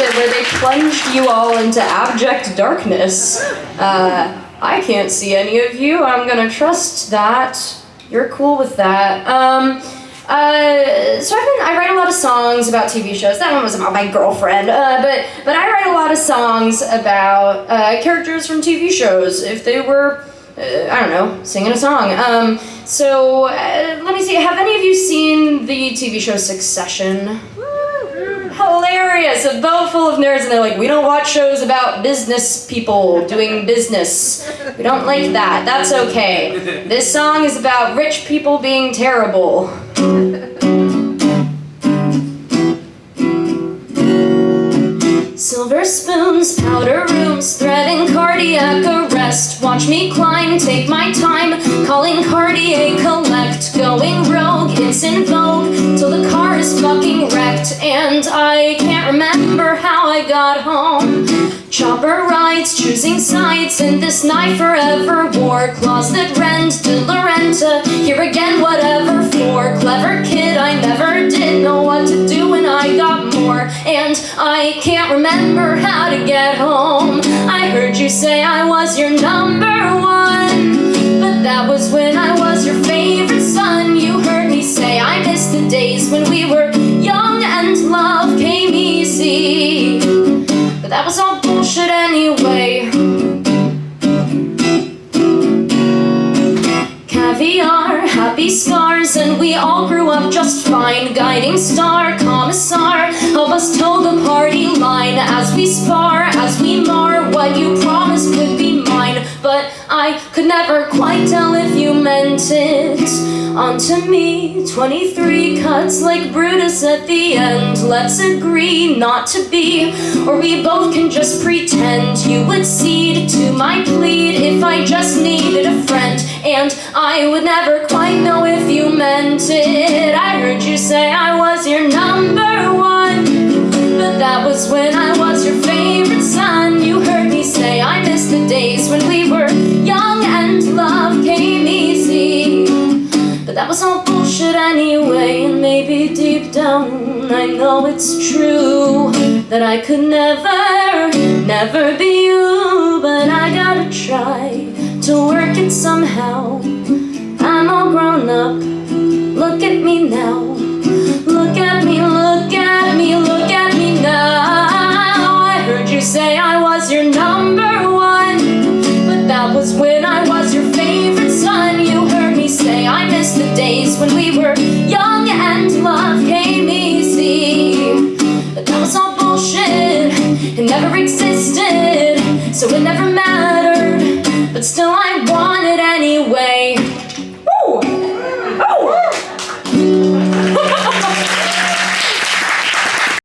did where they plunged you all into abject darkness. Uh, I can't see any of you. I'm gonna trust that. You're cool with that. Um, uh, so I've been, I write a lot of songs about TV shows. That one was about my girlfriend. Uh, but, but I write a lot of songs about uh, characters from TV shows. If they were, uh, I don't know, singing a song. Um, so uh, let me see. Have any of you seen the TV show Succession? Hilarious. A boat full of nerds, and they're like, we don't watch shows about business people doing business. We don't like that. That's okay. This song is about rich people being terrible. Silver spoons, powder rooms, threading cardiac arrest. Watch me climb, take my time, calling Cartier collect. Going rogue, it's in vogue, till the car is fucking wrecked. And I remember how I got home. Chopper rides, choosing sides in this night forever war. Claws that rend, De Laurenta, here again, whatever for. Clever kid, I never did know what to do when I got more. And I can't remember how to get home. I heard you say I was your number one. But that was when I was your Caviar, happy scars, and we all grew up just fine. Guiding star, commissar, help us toe the party line as we spar, as we mar what you promised. But I could never quite tell if you meant it. Onto me, 23 cuts like Brutus at the end. Let's agree not to be, or we both can just pretend you would cede to my plead if I just needed a friend. And I would never quite know if you meant it. I heard you say I was your number one, but that was when I was your favorite son. You heard me say I was all bullshit anyway, and maybe deep down I know it's true that I could never, never be you. But I gotta try to work it somehow. I'm all grown up, look at me now. Existed, so it never mattered. But still I want it anyway